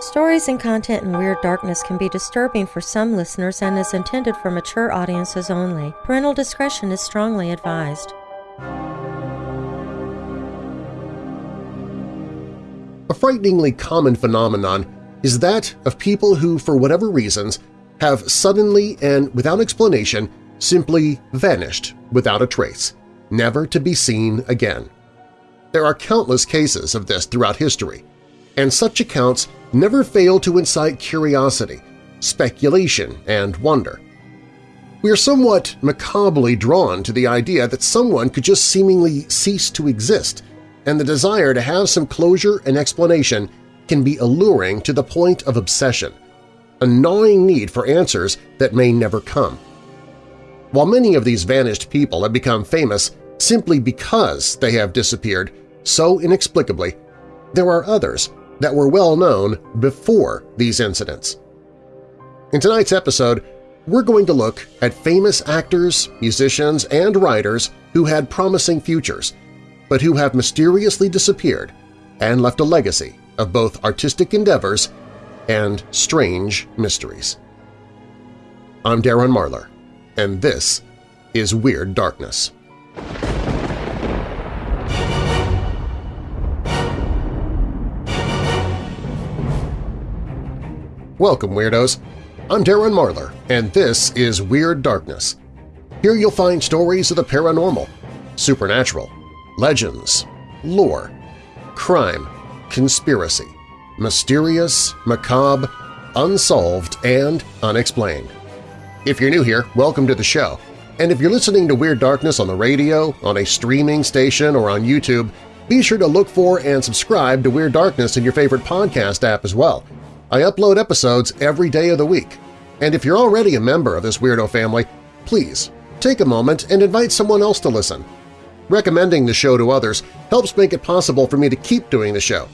Stories and content in Weird Darkness can be disturbing for some listeners and is intended for mature audiences only. Parental discretion is strongly advised. A frighteningly common phenomenon is that of people who, for whatever reasons, have suddenly and without explanation simply vanished without a trace, never to be seen again. There are countless cases of this throughout history, and such accounts never fail to incite curiosity, speculation, and wonder. We are somewhat macabrely drawn to the idea that someone could just seemingly cease to exist, and the desire to have some closure and explanation can be alluring to the point of obsession, a gnawing need for answers that may never come. While many of these vanished people have become famous simply because they have disappeared so inexplicably, there are others that were well known before these incidents. In tonight's episode, we're going to look at famous actors, musicians, and writers who had promising futures, but who have mysteriously disappeared and left a legacy of both artistic endeavors and strange mysteries. I'm Darren Marlar, and this is Weird Darkness. Welcome, Weirdos! I'm Darren Marlar, and this is Weird Darkness. Here you'll find stories of the paranormal, supernatural, legends, lore, crime, conspiracy, mysterious, macabre, unsolved, and unexplained. If you're new here, welcome to the show. And if you're listening to Weird Darkness on the radio, on a streaming station, or on YouTube, be sure to look for and subscribe to Weird Darkness in your favorite podcast app as well. I upload episodes every day of the week. And if you're already a member of this weirdo family, please take a moment and invite someone else to listen. Recommending the show to others helps make it possible for me to keep doing the show.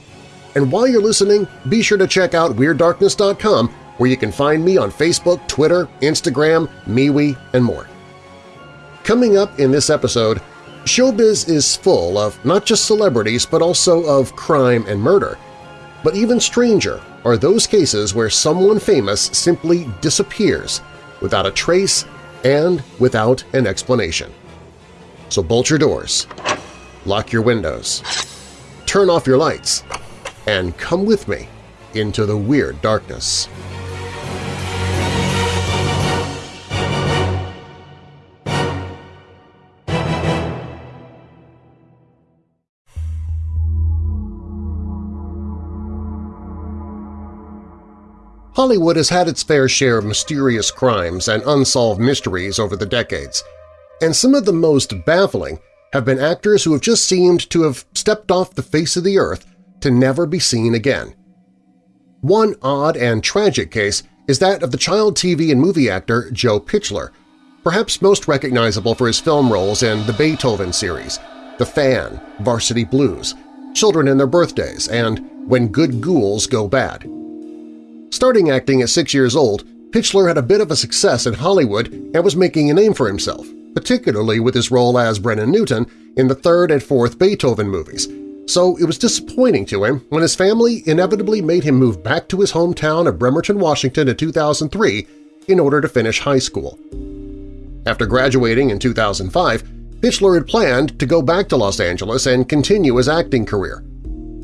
And while you're listening, be sure to check out WeirdDarkness.com where you can find me on Facebook, Twitter, Instagram, MeWe, and more. Coming up in this episode, showbiz is full of not just celebrities but also of crime and murder. But even stranger are those cases where someone famous simply disappears without a trace and without an explanation. So bolt your doors, lock your windows, turn off your lights, and come with me into the weird darkness. Hollywood has had its fair share of mysterious crimes and unsolved mysteries over the decades, and some of the most baffling have been actors who have just seemed to have stepped off the face of the earth to never be seen again. One odd and tragic case is that of the child TV and movie actor Joe Pichler, perhaps most recognizable for his film roles in the Beethoven series, The Fan, Varsity Blues, Children and Their Birthdays, and When Good Ghouls Go Bad. Starting acting at six years old, Pichler had a bit of a success in Hollywood and was making a name for himself, particularly with his role as Brennan Newton in the third and fourth Beethoven movies, so it was disappointing to him when his family inevitably made him move back to his hometown of Bremerton, Washington in 2003 in order to finish high school. After graduating in 2005, Pichler had planned to go back to Los Angeles and continue his acting career,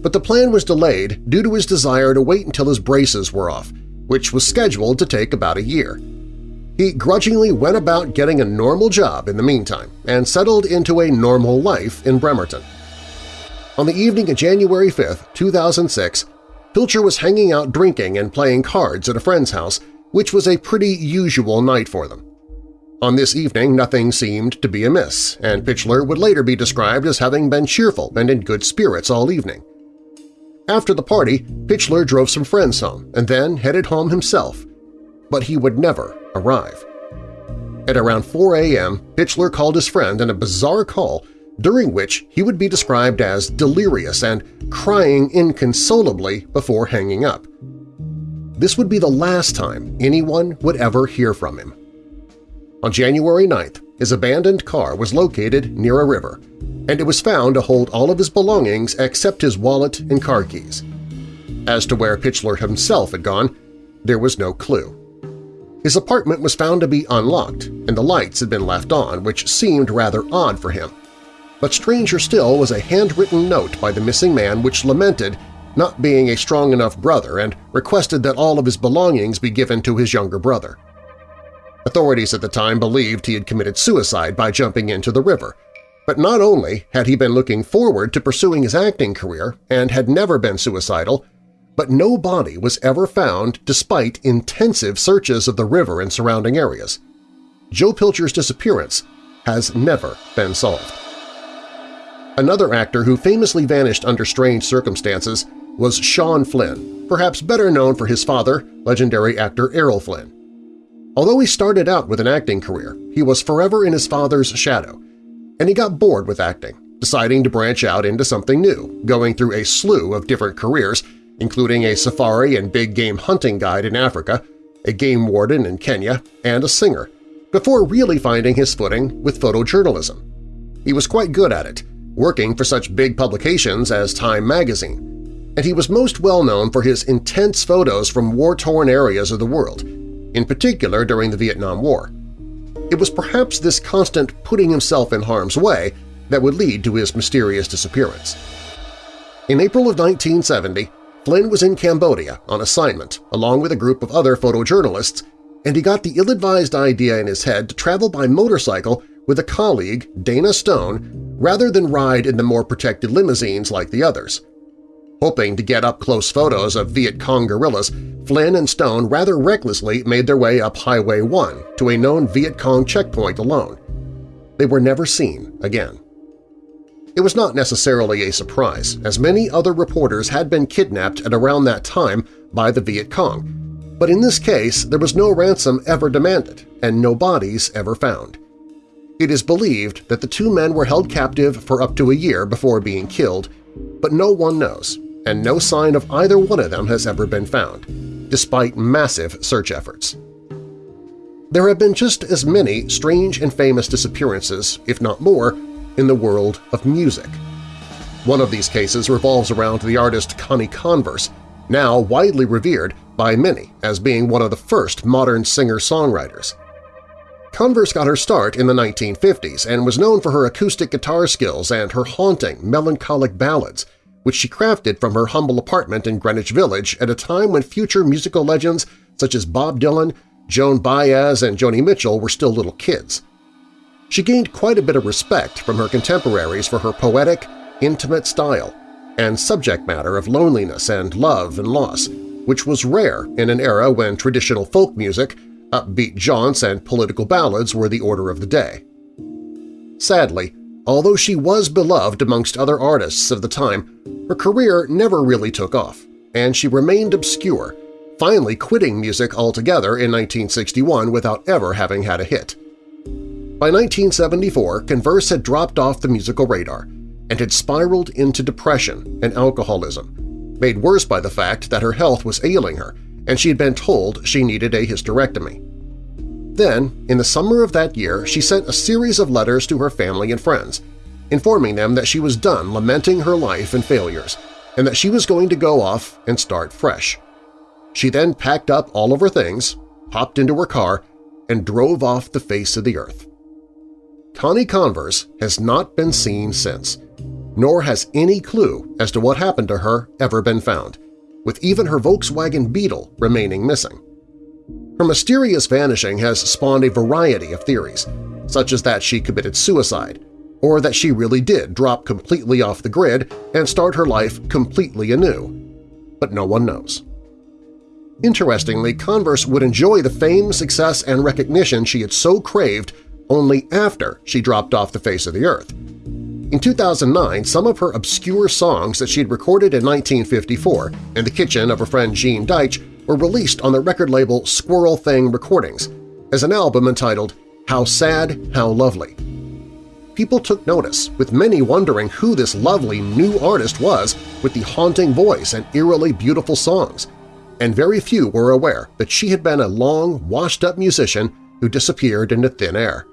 but the plan was delayed due to his desire to wait until his braces were off, which was scheduled to take about a year. He grudgingly went about getting a normal job in the meantime and settled into a normal life in Bremerton. On the evening of January 5, 2006, Pichler was hanging out drinking and playing cards at a friend's house, which was a pretty usual night for them. On this evening, nothing seemed to be amiss, and Pichler would later be described as having been cheerful and in good spirits all evening. After the party, Pichler drove some friends home and then headed home himself, but he would never arrive. At around 4 a.m., Pichler called his friend in a bizarre call during which he would be described as delirious and crying inconsolably before hanging up. This would be the last time anyone would ever hear from him. On January 9th, his abandoned car was located near a river, and it was found to hold all of his belongings except his wallet and car keys. As to where Pichler himself had gone, there was no clue. His apartment was found to be unlocked, and the lights had been left on, which seemed rather odd for him. But stranger still was a handwritten note by the missing man which lamented not being a strong enough brother and requested that all of his belongings be given to his younger brother. Authorities at the time believed he had committed suicide by jumping into the river, but not only had he been looking forward to pursuing his acting career and had never been suicidal, but no body was ever found despite intensive searches of the river and surrounding areas. Joe Pichler's disappearance has never been solved. Another actor who famously vanished under strange circumstances was Sean Flynn, perhaps better known for his father, legendary actor Errol Flynn. Although he started out with an acting career, he was forever in his father's shadow, and he got bored with acting, deciding to branch out into something new, going through a slew of different careers, including a safari and big game hunting guide in Africa, a game warden in Kenya, and a singer, before really finding his footing with photojournalism. He was quite good at it, working for such big publications as Time magazine, and he was most well known for his intense photos from war-torn areas of the world, in particular during the Vietnam War. It was perhaps this constant putting himself in harm's way that would lead to his mysterious disappearance. In April of 1970, Flynn was in Cambodia on assignment along with a group of other photojournalists, and he got the ill-advised idea in his head to travel by motorcycle with a colleague, Dana Stone, rather than ride in the more protected limousines like the others. Hoping to get up-close photos of Viet Cong guerrillas, Flynn and Stone rather recklessly made their way up Highway 1 to a known Viet Cong checkpoint alone. They were never seen again. It was not necessarily a surprise, as many other reporters had been kidnapped at around that time by the Viet Cong, but in this case there was no ransom ever demanded and no bodies ever found. It is believed that the two men were held captive for up to a year before being killed, but no one knows, and no sign of either one of them has ever been found, despite massive search efforts. There have been just as many strange and famous disappearances, if not more, in the world of music. One of these cases revolves around the artist Connie Converse, now widely revered by many as being one of the first modern singer-songwriters. Converse got her start in the 1950s and was known for her acoustic guitar skills and her haunting, melancholic ballads, which she crafted from her humble apartment in Greenwich Village at a time when future musical legends such as Bob Dylan, Joan Baez, and Joni Mitchell were still little kids. She gained quite a bit of respect from her contemporaries for her poetic, intimate style and subject matter of loneliness and love and loss, which was rare in an era when traditional folk music, upbeat jaunts, and political ballads were the order of the day. Sadly, Although she was beloved amongst other artists of the time, her career never really took off, and she remained obscure, finally quitting music altogether in 1961 without ever having had a hit. By 1974, Converse had dropped off the musical radar and had spiraled into depression and alcoholism, made worse by the fact that her health was ailing her and she had been told she needed a hysterectomy. Then, in the summer of that year, she sent a series of letters to her family and friends, informing them that she was done lamenting her life and failures and that she was going to go off and start fresh. She then packed up all of her things, hopped into her car, and drove off the face of the earth. Connie Converse has not been seen since, nor has any clue as to what happened to her ever been found, with even her Volkswagen Beetle remaining missing. Her mysterious vanishing has spawned a variety of theories, such as that she committed suicide, or that she really did drop completely off the grid and start her life completely anew. But no one knows. Interestingly, Converse would enjoy the fame, success, and recognition she had so craved only after she dropped off the face of the earth. In 2009, some of her obscure songs that she had recorded in 1954 in the kitchen of her friend Gene Deitch were released on the record label Squirrel Thing Recordings as an album entitled How Sad, How Lovely. People took notice, with many wondering who this lovely new artist was with the haunting voice and eerily beautiful songs, and very few were aware that she had been a long, washed-up musician who disappeared into thin air.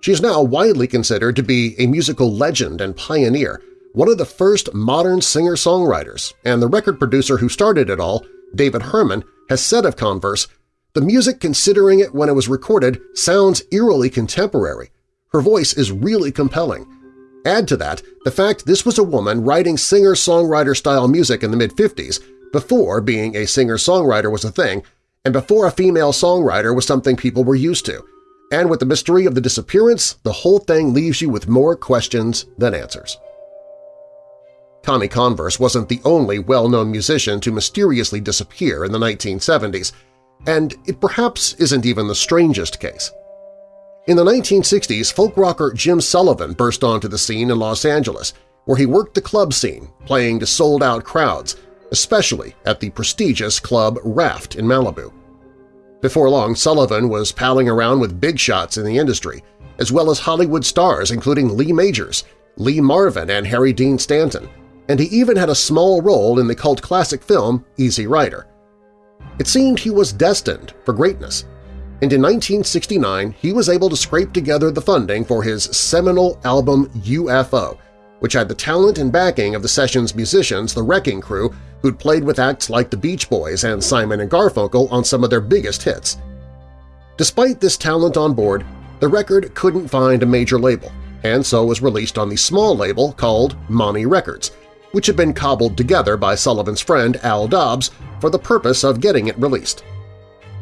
She is now widely considered to be a musical legend and pioneer, one of the first modern singer-songwriters, and the record producer who started it all, David Herman, has said of Converse, the music considering it when it was recorded sounds eerily contemporary. Her voice is really compelling. Add to that the fact this was a woman writing singer-songwriter-style music in the mid-50s, before being a singer-songwriter was a thing, and before a female songwriter was something people were used to. And with the mystery of the disappearance, the whole thing leaves you with more questions than answers. Connie Converse wasn't the only well-known musician to mysteriously disappear in the 1970s, and it perhaps isn't even the strangest case. In the 1960s, folk rocker Jim Sullivan burst onto the scene in Los Angeles, where he worked the club scene, playing to sold-out crowds, especially at the prestigious club Raft in Malibu. Before long, Sullivan was palling around with big shots in the industry, as well as Hollywood stars including Lee Majors, Lee Marvin, and Harry Dean Stanton, and he even had a small role in the cult classic film Easy Rider. It seemed he was destined for greatness, and in 1969 he was able to scrape together the funding for his seminal album UFO, which had the talent and backing of the session's musicians The Wrecking Crew who'd played with acts like the Beach Boys and Simon & Garfunkel on some of their biggest hits. Despite this talent on board, the record couldn't find a major label, and so was released on the small label called Monnie Records, which had been cobbled together by Sullivan's friend Al Dobbs for the purpose of getting it released.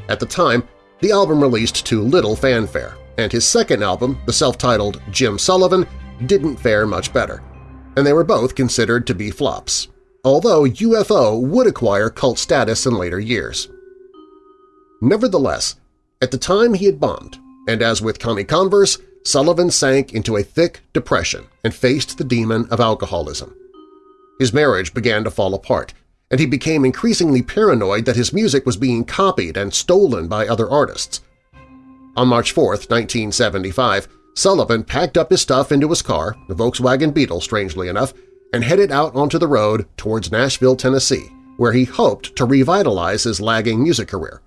At the time, the album released to little fanfare, and his second album, the self-titled Jim Sullivan, didn't fare much better, and they were both considered to be flops, although UFO would acquire cult status in later years. Nevertheless, at the time he had bombed, and as with Connie Converse, Sullivan sank into a thick depression and faced the demon of alcoholism. His marriage began to fall apart, and he became increasingly paranoid that his music was being copied and stolen by other artists. On March 4, 1975, Sullivan packed up his stuff into his car, the Volkswagen Beetle strangely enough, and headed out onto the road towards Nashville, Tennessee, where he hoped to revitalize his lagging music career.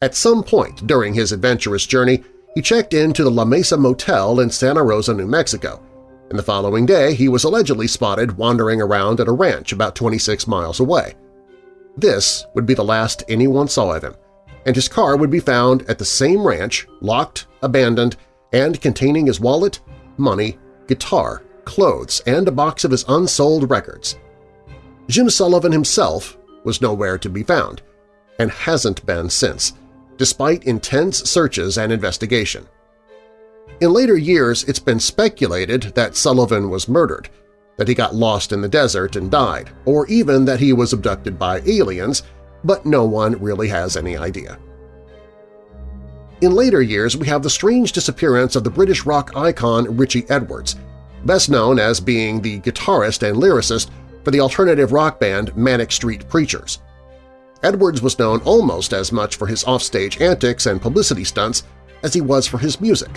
At some point during his adventurous journey, he checked into the La Mesa Motel in Santa Rosa, New Mexico, and the following day he was allegedly spotted wandering around at a ranch about 26 miles away. This would be the last anyone saw of him, and his car would be found at the same ranch, locked, abandoned, and containing his wallet, money, guitar, clothes, and a box of his unsold records. Jim Sullivan himself was nowhere to be found, and hasn't been since, despite intense searches and investigation. In later years, it's been speculated that Sullivan was murdered, that he got lost in the desert and died, or even that he was abducted by aliens, but no one really has any idea. In later years, we have the strange disappearance of the British rock icon Richey Edwards, best known as being the guitarist and lyricist for the alternative rock band Manic Street Preachers. Edwards was known almost as much for his offstage antics and publicity stunts as he was for his music,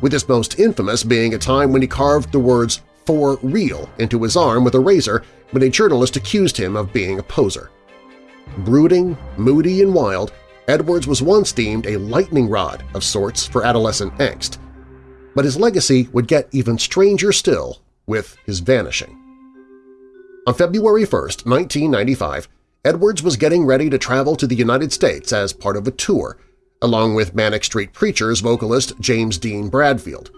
with his most infamous being a time when he carved the words for real into his arm with a razor when a journalist accused him of being a poser. Brooding, moody, and wild, Edwards was once deemed a lightning rod of sorts for adolescent angst, but his legacy would get even stranger still with his vanishing. On February 1, 1995, Edwards was getting ready to travel to the United States as part of a tour, along with Manic Street Preachers vocalist James Dean Bradfield.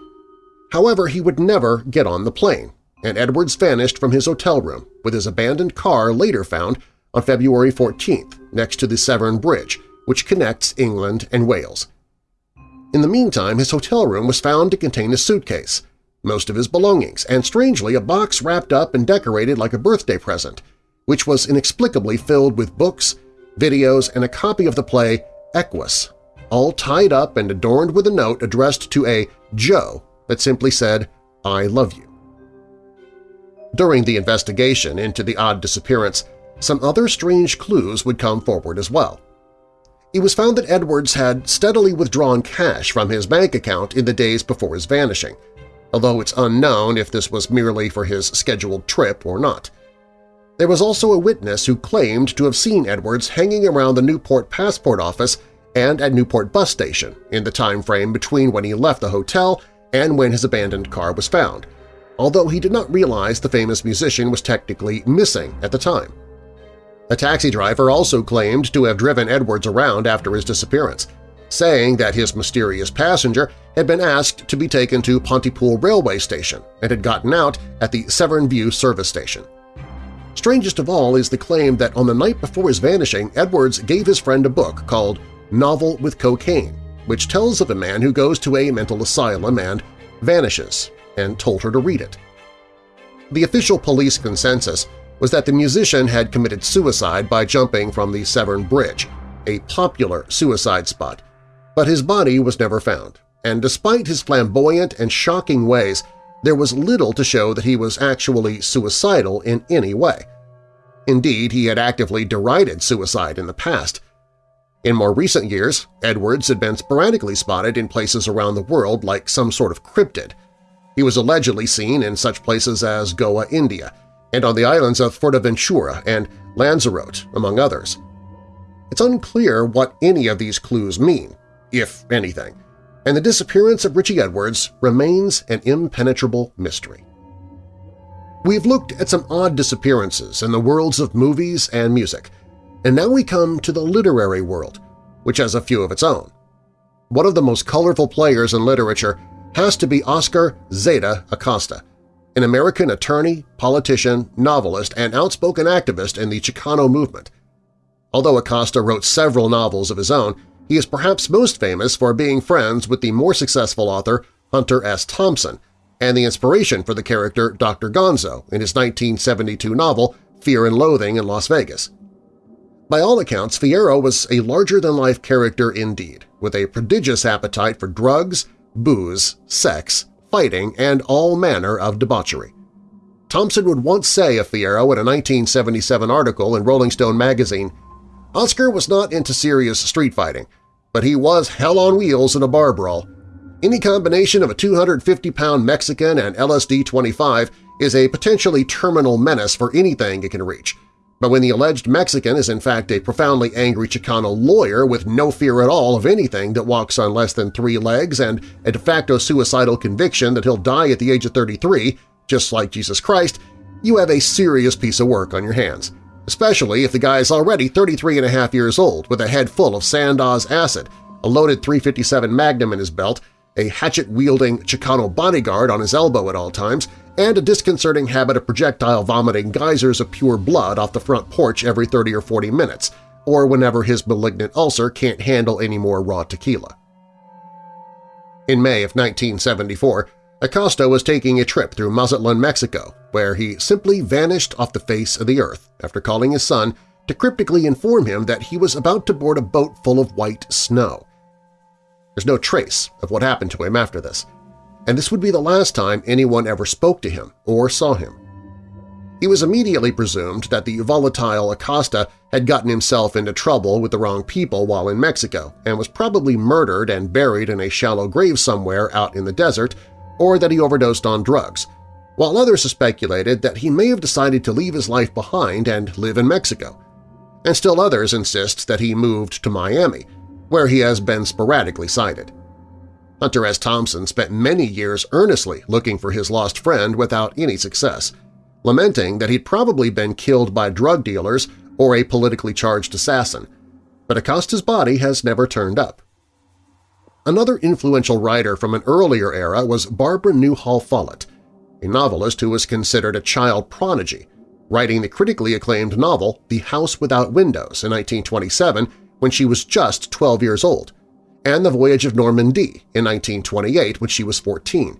However, he would never get on the plane, and Edwards vanished from his hotel room, with his abandoned car later found on February 14th next to the Severn Bridge, which connects England and Wales. In the meantime, his hotel room was found to contain a suitcase, most of his belongings, and strangely a box wrapped up and decorated like a birthday present, which was inexplicably filled with books, videos, and a copy of the play Equus all tied up and adorned with a note addressed to a Joe that simply said, I love you. During the investigation into the odd disappearance, some other strange clues would come forward as well. It was found that Edwards had steadily withdrawn cash from his bank account in the days before his vanishing, although it's unknown if this was merely for his scheduled trip or not. There was also a witness who claimed to have seen Edwards hanging around the Newport passport office and at Newport bus station in the time frame between when he left the hotel and when his abandoned car was found, although he did not realize the famous musician was technically missing at the time. A taxi driver also claimed to have driven Edwards around after his disappearance, saying that his mysterious passenger had been asked to be taken to Pontypool railway station and had gotten out at the Severn View service station. Strangest of all is the claim that on the night before his vanishing, Edwards gave his friend a book called Novel with Cocaine, which tells of a man who goes to a mental asylum and vanishes, and told her to read it. The official police consensus was that the musician had committed suicide by jumping from the Severn Bridge, a popular suicide spot, but his body was never found, and despite his flamboyant and shocking ways, there was little to show that he was actually suicidal in any way. Indeed, he had actively derided suicide in the past. In more recent years, Edwards had been sporadically spotted in places around the world like some sort of cryptid. He was allegedly seen in such places as Goa, India, and on the islands of Fuerteventura and Lanzarote, among others. It's unclear what any of these clues mean, if anything, and the disappearance of Richey Edwards remains an impenetrable mystery. We've looked at some odd disappearances in the worlds of movies and music, and now we come to the literary world, which has a few of its own. One of the most colorful players in literature has to be Oscar Zeta Acosta, an American attorney, politician, novelist, and outspoken activist in the Chicano movement. Although Acosta wrote several novels of his own, he is perhaps most famous for being friends with the more successful author Hunter S. Thompson and the inspiration for the character Dr. Gonzo in his 1972 novel Fear and Loathing in Las Vegas. By all accounts, Fierro was a larger-than-life character indeed, with a prodigious appetite for drugs, booze, sex, fighting, and all manner of debauchery. Thompson would once say of Fierro in a 1977 article in Rolling Stone magazine, Oscar was not into serious street fighting, but he was hell on wheels in a bar brawl. Any combination of a 250-pound Mexican and LSD-25 is a potentially terminal menace for anything it can reach, but when the alleged Mexican is in fact a profoundly angry Chicano lawyer with no fear at all of anything that walks on less than three legs and a de facto suicidal conviction that he'll die at the age of 33, just like Jesus Christ, you have a serious piece of work on your hands especially if the guy is already 33 and a half years old with a head full of Sandoz acid, a loaded 357 Magnum in his belt, a hatchet-wielding Chicano bodyguard on his elbow at all times, and a disconcerting habit of projectile vomiting geysers of pure blood off the front porch every 30 or 40 minutes, or whenever his malignant ulcer can't handle any more raw tequila. In May of 1974, Acosta was taking a trip through Mazatlan, Mexico, where he simply vanished off the face of the earth after calling his son to cryptically inform him that he was about to board a boat full of white snow. There's no trace of what happened to him after this, and this would be the last time anyone ever spoke to him or saw him. It was immediately presumed that the volatile Acosta had gotten himself into trouble with the wrong people while in Mexico and was probably murdered and buried in a shallow grave somewhere out in the desert or that he overdosed on drugs, while others speculated that he may have decided to leave his life behind and live in Mexico. And still others insist that he moved to Miami, where he has been sporadically sighted. Hunter S. Thompson spent many years earnestly looking for his lost friend without any success, lamenting that he'd probably been killed by drug dealers or a politically charged assassin, but Acosta's body has never turned up. Another influential writer from an earlier era was Barbara Newhall Follett, a novelist who was considered a child prodigy, writing the critically acclaimed novel The House Without Windows in 1927 when she was just 12 years old, and The Voyage of Norman D. in 1928 when she was 14.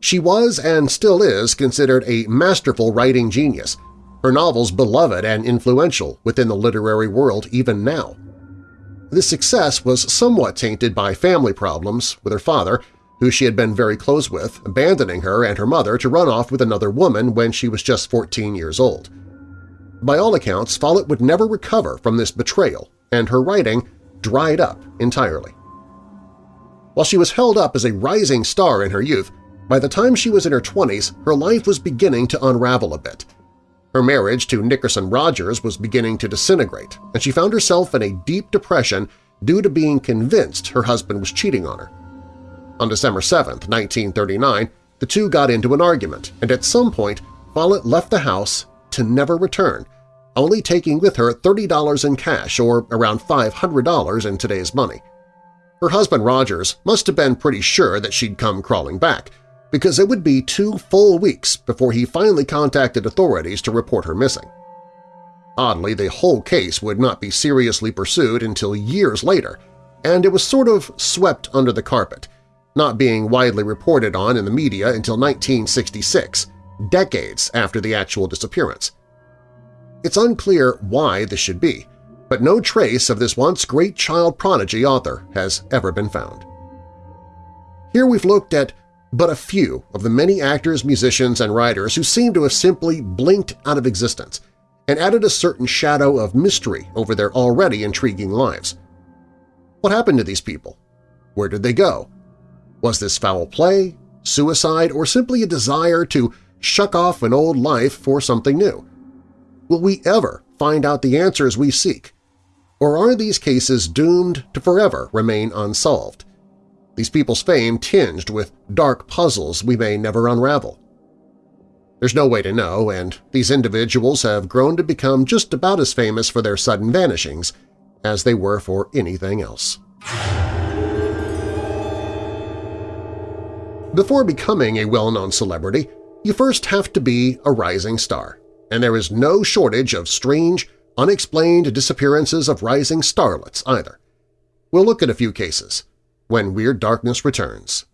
She was and still is considered a masterful writing genius, her novels beloved and influential within the literary world even now. This success was somewhat tainted by family problems with her father, who she had been very close with, abandoning her and her mother to run off with another woman when she was just 14 years old. By all accounts, Follett would never recover from this betrayal, and her writing dried up entirely. While she was held up as a rising star in her youth, by the time she was in her 20s, her life was beginning to unravel a bit. Her marriage to Nickerson Rogers was beginning to disintegrate, and she found herself in a deep depression due to being convinced her husband was cheating on her. On December 7, 1939, the two got into an argument, and at some point Follett left the house to never return, only taking with her $30 in cash or around $500 in today's money. Her husband Rogers must have been pretty sure that she'd come crawling back, because it would be two full weeks before he finally contacted authorities to report her missing. Oddly, the whole case would not be seriously pursued until years later, and it was sort of swept under the carpet, not being widely reported on in the media until 1966, decades after the actual disappearance. It's unclear why this should be, but no trace of this once great child prodigy author has ever been found. Here we've looked at but a few of the many actors, musicians, and writers who seem to have simply blinked out of existence and added a certain shadow of mystery over their already intriguing lives. What happened to these people? Where did they go? Was this foul play, suicide, or simply a desire to shuck off an old life for something new? Will we ever find out the answers we seek? Or are these cases doomed to forever remain unsolved? These people's fame tinged with dark puzzles we may never unravel. There's no way to know, and these individuals have grown to become just about as famous for their sudden vanishings as they were for anything else. Before becoming a well-known celebrity, you first have to be a rising star, and there is no shortage of strange, unexplained disappearances of rising starlets either. We'll look at a few cases when Weird Darkness returns.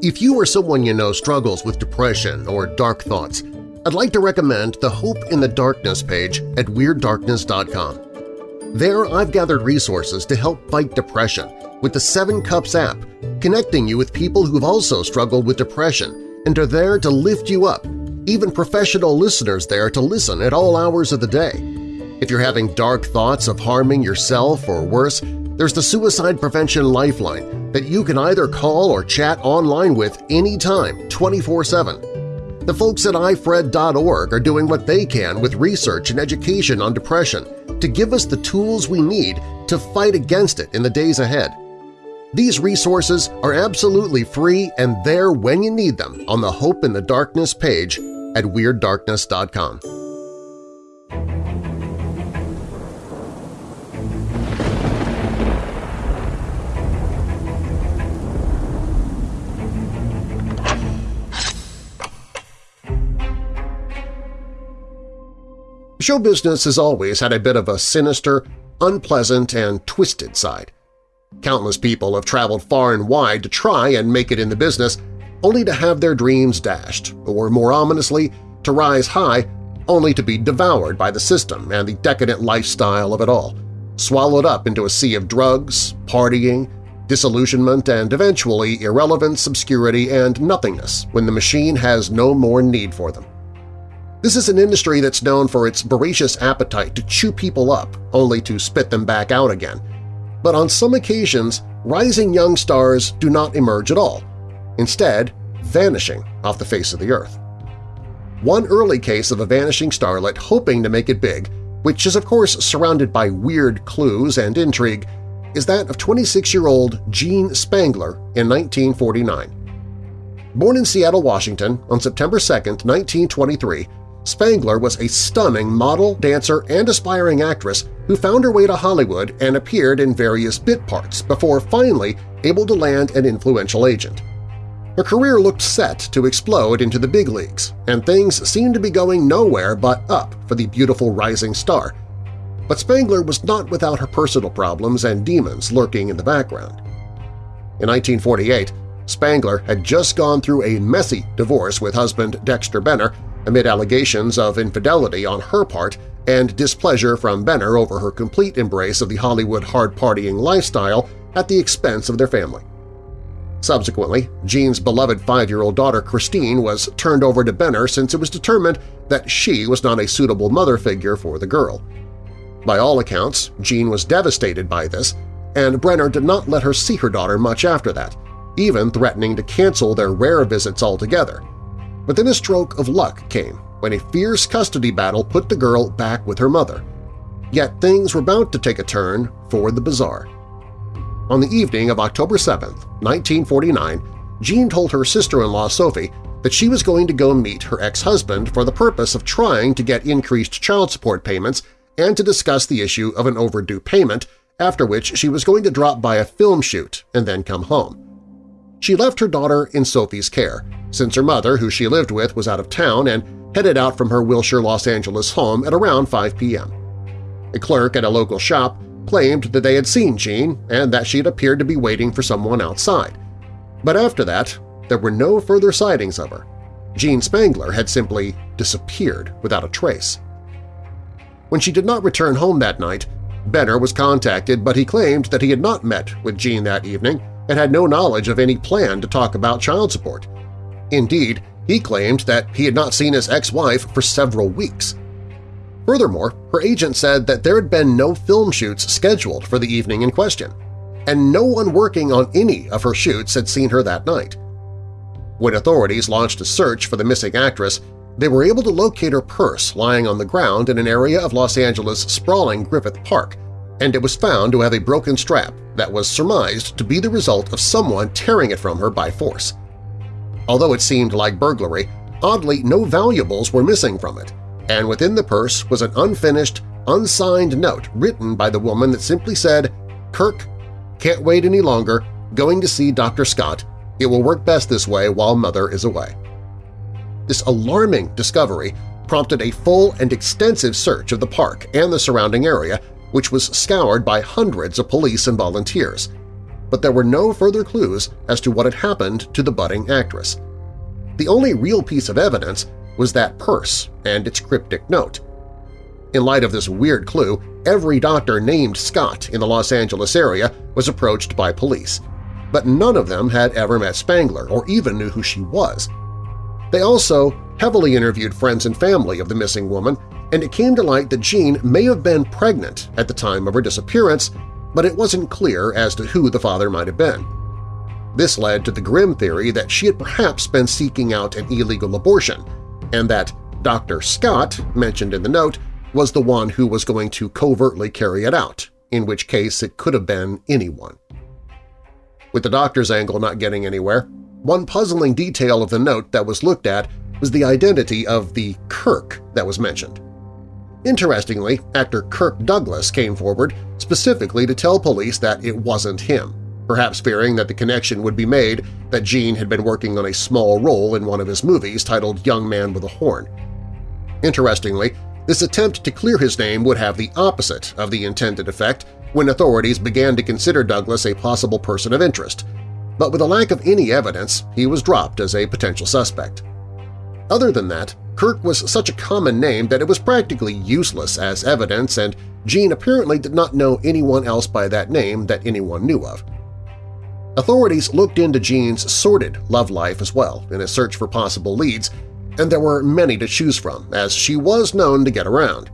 If you or someone you know struggles with depression or dark thoughts, I'd like to recommend the Hope in the Darkness page at WeirdDarkness.com. There I've gathered resources to help fight depression with the Seven Cups app, connecting you with people who've also struggled with depression and are there to lift you up, even professional listeners there to listen at all hours of the day. If you're having dark thoughts of harming yourself or worse, there's the Suicide Prevention Lifeline that you can either call or chat online with anytime, 24-7. The folks at ifred.org are doing what they can with research and education on depression to give us the tools we need to fight against it in the days ahead. These resources are absolutely free and there when you need them on the Hope in the Darkness page at WeirdDarkness.com. Show business has always had a bit of a sinister, unpleasant, and twisted side. Countless people have traveled far and wide to try and make it in the business, only to have their dreams dashed, or more ominously, to rise high only to be devoured by the system and the decadent lifestyle of it all, swallowed up into a sea of drugs, partying, disillusionment, and eventually irrelevance, obscurity, and nothingness when the machine has no more need for them. This is an industry that's known for its voracious appetite to chew people up only to spit them back out again. But on some occasions, rising young stars do not emerge at all, instead vanishing off the face of the earth. One early case of a vanishing starlet hoping to make it big, which is of course surrounded by weird clues and intrigue, is that of 26-year-old Jean Spangler in 1949. Born in Seattle, Washington on September 2, 1923, Spangler was a stunning model, dancer, and aspiring actress who found her way to Hollywood and appeared in various bit parts before finally able to land an influential agent. Her career looked set to explode into the big leagues, and things seemed to be going nowhere but up for the beautiful rising star. But Spangler was not without her personal problems and demons lurking in the background. In 1948, Spangler had just gone through a messy divorce with husband Dexter Benner amid allegations of infidelity on her part and displeasure from Benner over her complete embrace of the Hollywood hard-partying lifestyle at the expense of their family. Subsequently, Jean's beloved five-year-old daughter Christine was turned over to Benner since it was determined that she was not a suitable mother figure for the girl. By all accounts, Jean was devastated by this, and Benner did not let her see her daughter much after that, even threatening to cancel their rare visits altogether, But then a stroke of luck came when a fierce custody battle put the girl back with her mother. Yet things were about to take a turn for the bizarre. On the evening of October 7, 1949, Jean told her sister-in-law Sophie that she was going to go meet her ex-husband for the purpose of trying to get increased child support payments and to discuss the issue of an overdue payment, after which she was going to drop by a film shoot and then come home. She left her daughter in Sophie's care, since her mother, who she lived with, was out of town and headed out from her Wilshire, Los Angeles home at around 5 p.m. A clerk at a local shop claimed that they had seen Jean and that she had appeared to be waiting for someone outside. But after that, there were no further sightings of her. Jean Spangler had simply disappeared without a trace. When she did not return home that night, Benner was contacted but he claimed that he had not met with Jean that evening and had no knowledge of any plan to talk about child support. Indeed, he claimed that he had not seen his ex-wife for several weeks. Furthermore, her agent said that there had been no film shoots scheduled for the evening in question, and no one working on any of her shoots had seen her that night. When authorities launched a search for the missing actress, they were able to locate her purse lying on the ground in an area of Los Angeles' sprawling Griffith Park, and it was found to have a broken strap that was surmised to be the result of someone tearing it from her by force. Although it seemed like burglary, oddly no valuables were missing from it, and within the purse was an unfinished, unsigned note written by the woman that simply said, Kirk, can't wait any longer, going to see Dr. Scott. It will work best this way while Mother is away. This alarming discovery prompted a full and extensive search of the park and the surrounding area, which was scoured by hundreds of police and volunteers. But there were no further clues as to what had happened to the budding actress. The only real piece of evidence was that purse and its cryptic note. In light of this weird clue, every doctor named Scott in the Los Angeles area was approached by police, but none of them had ever met Spangler or even knew who she was. They also heavily interviewed friends and family of the missing woman, and it came to light that Jean may have been pregnant at the time of her disappearance, but it wasn't clear as to who the father might have been. This led to the grim theory that she had perhaps been seeking out an illegal abortion, and that Dr. Scott, mentioned in the note, was the one who was going to covertly carry it out, in which case it could have been anyone. With the doctor's angle not getting anywhere, one puzzling detail of the note that was looked at was the identity of the Kirk that was mentioned. Interestingly, actor Kirk Douglas came forward specifically to tell police that it wasn't him, perhaps fearing that the connection would be made that Jean had been working on a small role in one of his movies titled Young Man with a Horn. Interestingly, this attempt to clear his name would have the opposite of the intended effect when authorities began to consider Douglas a possible person of interest, but with a lack of any evidence, he was dropped as a potential suspect. Other than that, Kirk was such a common name that it was practically useless as evidence and Jean apparently did not know anyone else by that name that anyone knew of. Authorities looked into Jean's sordid love life as well in a search for possible leads, and there were many to choose from, as she was known to get around.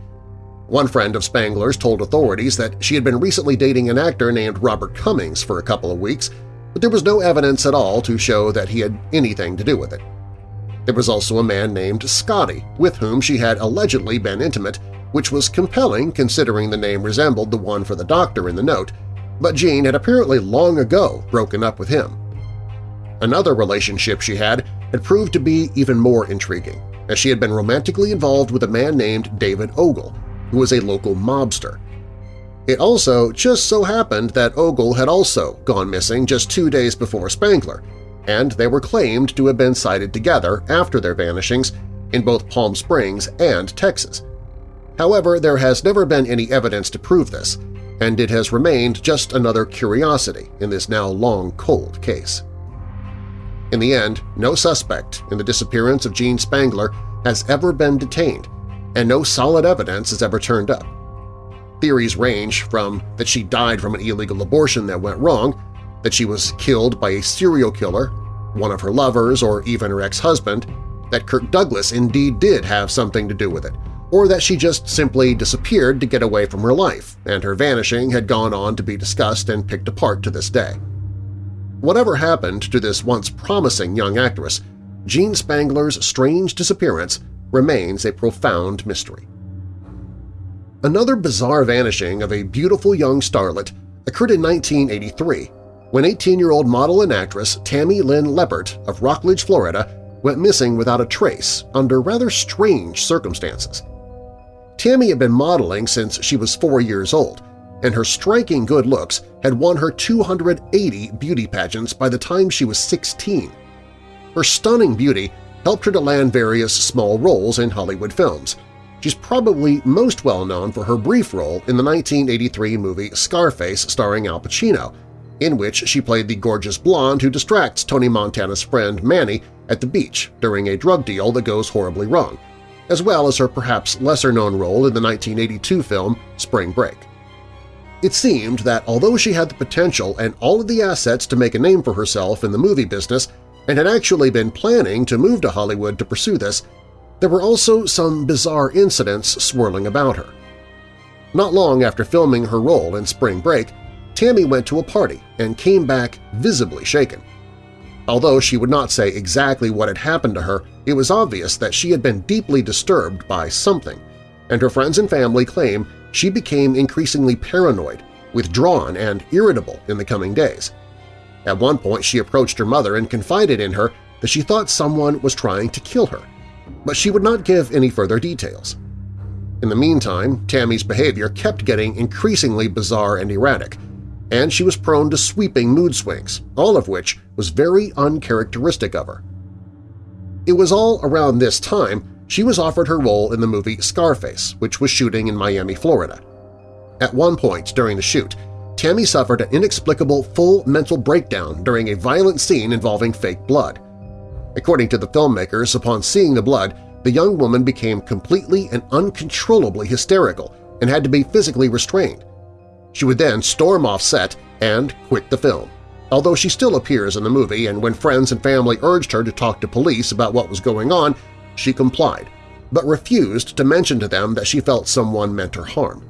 One friend of Spangler's told authorities that she had been recently dating an actor named Robert Cummings for a couple of weeks but there was no evidence at all to show that he had anything to do with it. There was also a man named Scotty, with whom she had allegedly been intimate, which was compelling considering the name resembled the one for the doctor in the note, but Jean had apparently long ago broken up with him. Another relationship she had had proved to be even more intriguing, as she had been romantically involved with a man named David Ogul, who was a local mobster. It also just so happened that Ogul had also gone missing just two days before Spangler, and they were claimed to have been sighted together after their vanishings in both Palm Springs and Texas. However, there has never been any evidence to prove this, and it has remained just another curiosity in this now long cold case. In the end, no suspect in the disappearance of Jean Spangler has ever been detained, and no solid evidence has ever turned up. Theories range from that she died from an illegal abortion that went wrong, that she was killed by a serial killer, one of her lovers, or even her ex-husband, that Kirk Douglas indeed did have something to do with it, or that she just simply disappeared to get away from her life, and her vanishing had gone on to be discussed and picked apart to this day. Whatever happened to this once promising young actress, Jean Spangler's strange disappearance remains a profound mystery. Another bizarre vanishing of a beautiful young starlet occurred in 1983 when 18-year-old model and actress Tammy Lynn Leppert of Rockledge, Florida went missing without a trace under rather strange circumstances. Tammy had been modeling since she was four years old, and her striking good looks had won her 280 beauty pageants by the time she was 16. Her stunning beauty helped her to land various small roles in Hollywood films. She's probably most well known for her brief role in the 1983 movie Scarface starring Al Pacino, in which she played the gorgeous blonde who distracts Tony Montana's friend Manny at the beach during a drug deal that goes horribly wrong, as well as her perhaps lesser-known role in the 1982 film Spring Break. It seemed that although she had the potential and all of the assets to make a name for herself in the movie business and had actually been planning to move to Hollywood to pursue this, there were also some bizarre incidents swirling about her. Not long after filming her role in Spring Break, Tammy went to a party and came back visibly shaken. Although she would not say exactly what had happened to her, it was obvious that she had been deeply disturbed by something, and her friends and family claim she became increasingly paranoid, withdrawn, and irritable in the coming days. At one point she approached her mother and confided in her that she thought someone was trying to kill her, but she would not give any further details. In the meantime, Tammy's behavior kept getting increasingly bizarre and erratic, and she was prone to sweeping mood swings, all of which was very uncharacteristic of her. It was all around this time she was offered her role in the movie Scarface, which was shooting in Miami, Florida. At one point during the shoot, Tammy suffered an inexplicable full mental breakdown during a violent scene involving fake blood. According to the filmmakers, upon seeing the blood, the young woman became completely and uncontrollably hysterical and had to be physically restrained. She would then storm off set and quit the film, although she still appears in the movie and when friends and family urged her to talk to police about what was going on, she complied, but refused to mention to them that she felt someone meant her harm.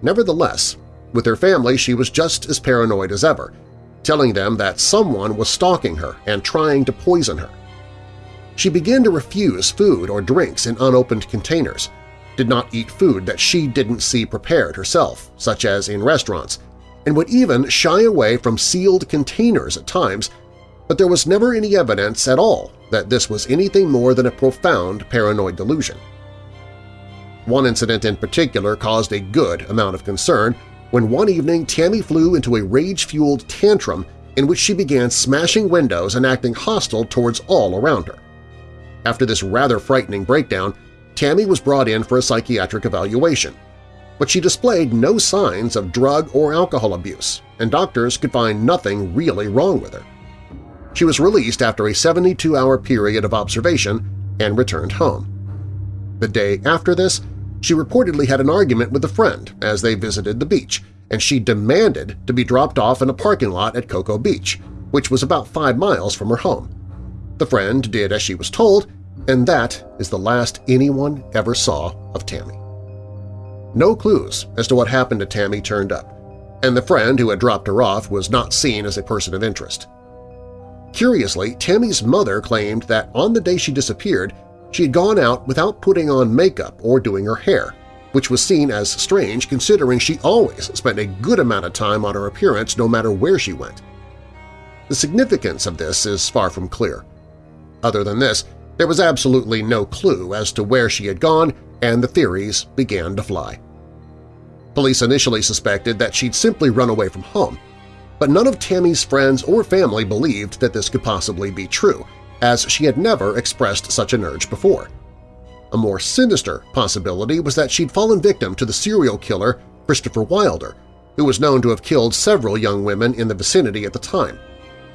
Nevertheless, with her family she was just as paranoid as ever, telling them that someone was stalking her and trying to poison her. She began to refuse food or drinks in unopened containers, did not eat food that she didn't see prepared herself, such as in restaurants, and would even shy away from sealed containers at times, but there was never any evidence at all that this was anything more than a profound paranoid delusion. One incident in particular caused a good amount of concern when one evening Tammy flew into a rage-fueled tantrum in which she began smashing windows and acting hostile towards all around her. After this rather frightening breakdown, Tammy was brought in for a psychiatric evaluation, but she displayed no signs of drug or alcohol abuse, and doctors could find nothing really wrong with her. She was released after a 72-hour period of observation and returned home. The day after this, she reportedly had an argument with a friend as they visited the beach, and she demanded to be dropped off in a parking lot at Cocoa Beach, which was about five miles from her home. The friend did as she was told and that is the last anyone ever saw of Tammy. No clues as to what happened to Tammy turned up, and the friend who had dropped her off was not seen as a person of interest. Curiously, Tammy's mother claimed that on the day she disappeared, she had gone out without putting on makeup or doing her hair, which was seen as strange considering she always spent a good amount of time on her appearance no matter where she went. The significance of this is far from clear. Other than this, there was absolutely no clue as to where she had gone, and the theories began to fly. Police initially suspected that she'd simply run away from home, but none of Tammy's friends or family believed that this could possibly be true, as she had never expressed such an urge before. A more sinister possibility was that she'd fallen victim to the serial killer Christopher Wilder, who was known to have killed several young women in the vicinity at the time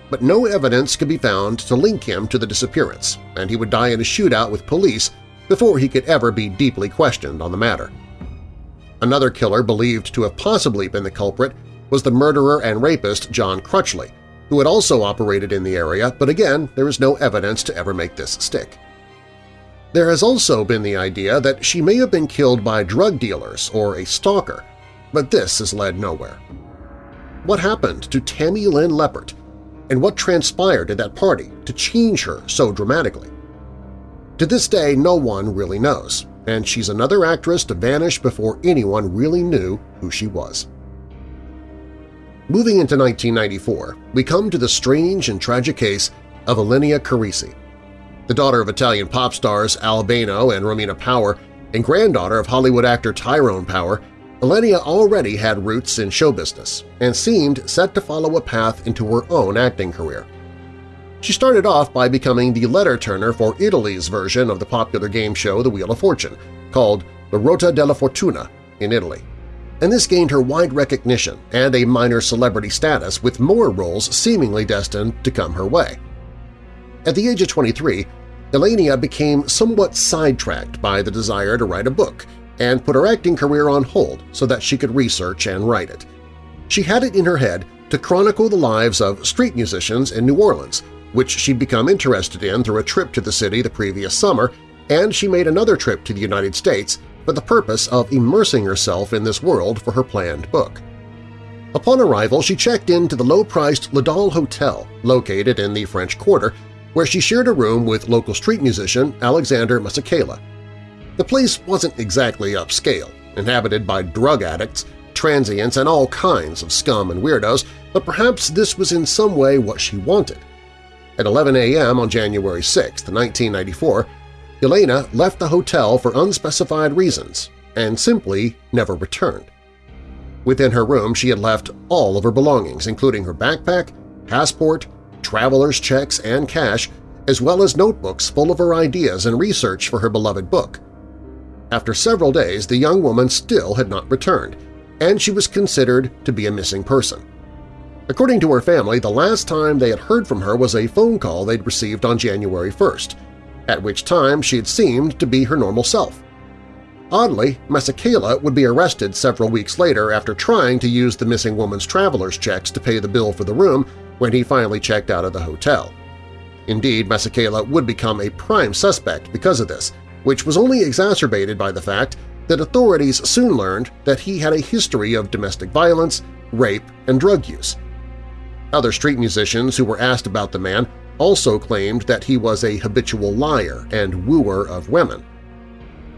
but no evidence could be found to link him to the disappearance, and he would die in a shootout with police before he could ever be deeply questioned on the matter. Another killer believed to have possibly been the culprit was the murderer and rapist John Crutchley, who had also operated in the area, but again there is no evidence to ever make this stick. There has also been the idea that she may have been killed by drug dealers or a stalker, but this has led nowhere. What happened to Tammy Lynn Leppert, and what transpired at that party to change her so dramatically. To this day, no one really knows, and she's another actress to vanish before anyone really knew who she was. Moving into 1994, we come to the strange and tragic case of Ylenia Carrisi. The daughter of Italian pop stars Al Bano and Romina Power and granddaughter of Hollywood actor Tyrone Power, Ylenia already had roots in show business and seemed set to follow a path into her own acting career. She started off by becoming the letter-turner for Italy's version of the popular game show The Wheel of Fortune, called La Rota della Fortuna in Italy. And this gained her wide recognition and a minor celebrity status with more roles seemingly destined to come her way. At the age of 23, Ylenia became somewhat sidetracked by the desire to write a book and put her acting career on hold so that she could research and write it. She had it in her head to chronicle the lives of street musicians in New Orleans, which she'd become interested in through a trip to the city the previous summer, and she made another trip to the United States for the purpose of immersing herself in this world for her planned book. Upon arrival, she checked into the low-priced Ladal Hotel located in the French Quarter, where she shared a room with local street musician Alexander Masakela. The place wasn't exactly upscale, inhabited by drug addicts, transients, and all kinds of scum and weirdos, but perhaps this was in some way what she wanted. At 11 a.m. on January 6, 1994, Elena left the hotel for unspecified reasons and simply never returned. Within her room, she had left all of her belongings, including her backpack, passport, traveler's checks, and cash, as well as notebooks full of her ideas and research for her beloved book. After several days, the young woman still had not returned, and she was considered to be a missing person. According to her family, the last time they had heard from her was a phone call they'd received on January 1st, at which time she had seemed to be her normal self. Oddly, Masakela would be arrested several weeks later after trying to use the missing woman's traveler's checks to pay the bill for the room when he finally checked out of the hotel. Indeed, Masakela would become a prime suspect because of this, which was only exacerbated by the fact that authorities soon learned that he had a history of domestic violence, rape, and drug use. Other street musicians who were asked about the man also claimed that he was a habitual liar and wooer of women.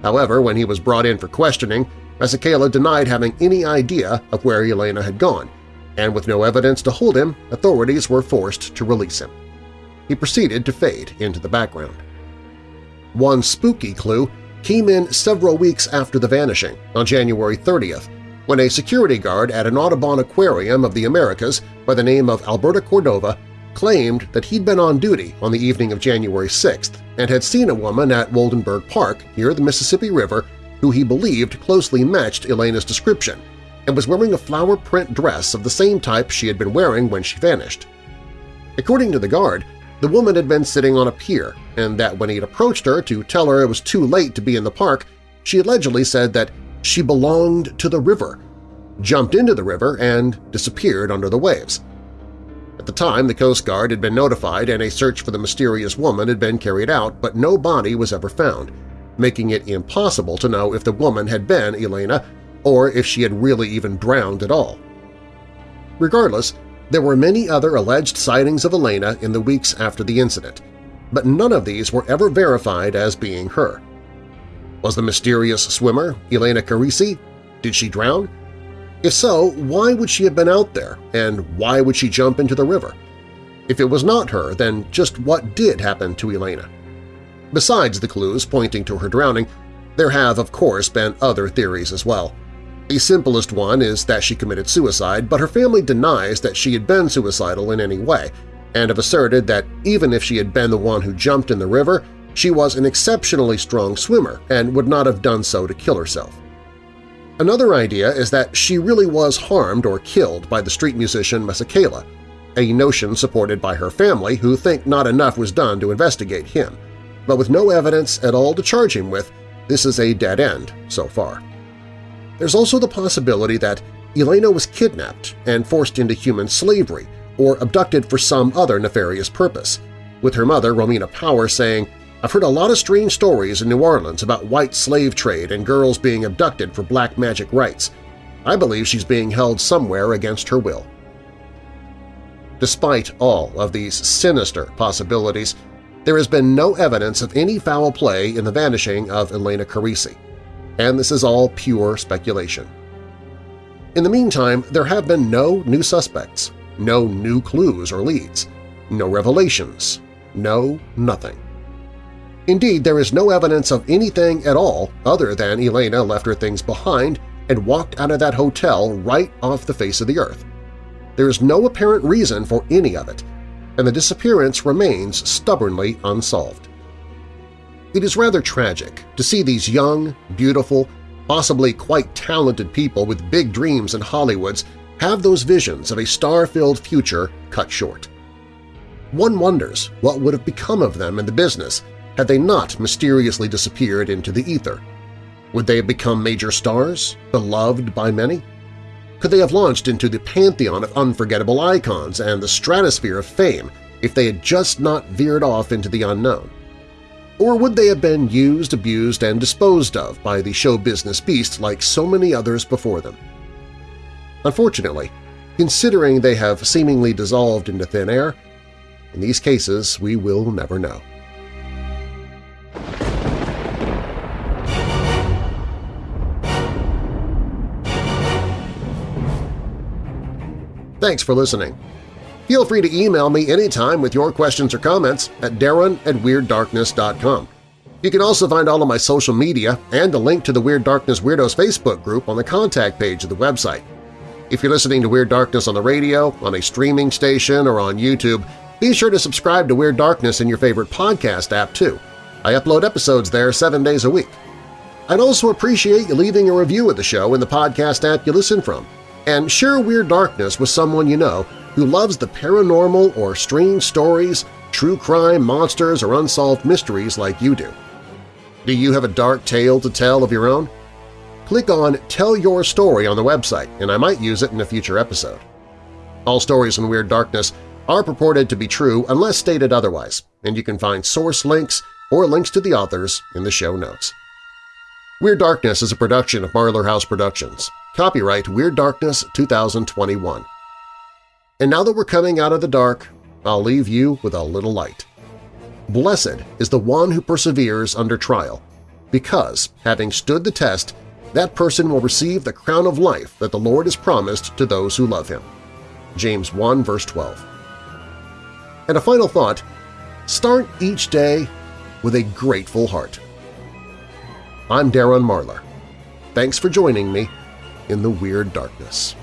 However, when he was brought in for questioning, Masakela denied having any idea of where Elena had gone, and with no evidence to hold him, authorities were forced to release him. He proceeded to fade into the background. One spooky clue came in several weeks after the vanishing, on January 30th, when a security guard at an Audubon Aquarium of the Americas by the name of Alberta Cordova claimed that he'd been on duty on the evening of January 6th and had seen a woman at Woldenberg Park near the Mississippi River who he believed closely matched Elena's description and was wearing a flower print dress of the same type she had been wearing when she vanished. According to the guard, the woman had been sitting on a pier and that when he had approached her to tell her it was too late to be in the park, she allegedly said that she belonged to the river, jumped into the river, and disappeared under the waves. At the time, the Coast Guard had been notified and a search for the mysterious woman had been carried out, but no body was ever found, making it impossible to know if the woman had been Elena or if she had really even drowned at all. Regardless, there were many other alleged sightings of Elena in the weeks after the incident, but none of these were ever verified as being her. Was the mysterious swimmer Elena Carrisi? Did she drown? If so, why would she have been out there, and why would she jump into the river? If it was not her, then just what did happen to Elena? Besides the clues pointing to her drowning, there have, of course, been other theories as well. The simplest one is that she committed suicide, but her family denies that she had been suicidal in any way, and have asserted that even if she had been the one who jumped in the river, she was an exceptionally strong swimmer and would not have done so to kill herself. Another idea is that she really was harmed or killed by the street musician Masakela, a notion supported by her family who think not enough was done to investigate him. But with no evidence at all to charge him with, this is a dead end so far. There's also the possibility that Elena was kidnapped and forced into human slavery or abducted for some other nefarious purpose, with her mother, Romina Power, saying, I've heard a lot of strange stories in New Orleans about white slave trade and girls being abducted for black magic rites. I believe she's being held somewhere against her will. Despite all of these sinister possibilities, there has been no evidence of any foul play in the vanishing of Elena Carrisi, and this is all pure speculation. In the meantime, there have been no new suspects, no new clues or leads, no revelations, no nothing. Indeed, there is no evidence of anything at all other than Elena left her things behind and walked out of that hotel right off the face of the earth. There is no apparent reason for any of it, and the disappearance remains stubbornly unsolved. It is rather tragic to see these young, beautiful, possibly quite talented people with big dreams in Hollywoods have those visions of a star-filled future cut short. One wonders what would have become of them in the business had they not mysteriously disappeared into the ether? Would they have become major stars, beloved by many? Could they have launched into the pantheon of unforgettable icons and the stratosphere of fame if they had just not veered off into the unknown? Or would they have been used, abused, and disposed of by the show business beast like so many others before them? Unfortunately, considering they have seemingly dissolved into thin air, in these cases we will never know. Thanks for listening. Feel free to email me anytime with your questions or comments at darren at WeirdDarkness.com. You can also find all of my social media and a link to the Weird Darkness Weirdos Facebook group on the contact page of the website. If you're listening to Weird Darkness on the radio, on a streaming station, or on YouTube, be sure to subscribe to Weird Darkness in your favorite podcast app too. I upload episodes there seven days a week. I'd also appreciate you leaving a review of the show in the podcast app you listen from and share Weird Darkness with someone you know who loves the paranormal or strange stories, true crime, monsters, or unsolved mysteries like you do. Do you have a dark tale to tell of your own? Click on Tell Your Story on the website, and I might use it in a future episode. All stories in Weird Darkness are purported to be true unless stated otherwise, and you can find source links or links to the authors in the show notes. Weird Darkness is a production of Marlar House Productions. Copyright Weird Darkness 2021. And now that we're coming out of the dark, I'll leave you with a little light. Blessed is the one who perseveres under trial, because, having stood the test, that person will receive the crown of life that the Lord has promised to those who love Him. James 1 verse 12. And a final thought, start each day with a grateful heart. I'm Darren Marlar. Thanks for joining me in the Weird Darkness.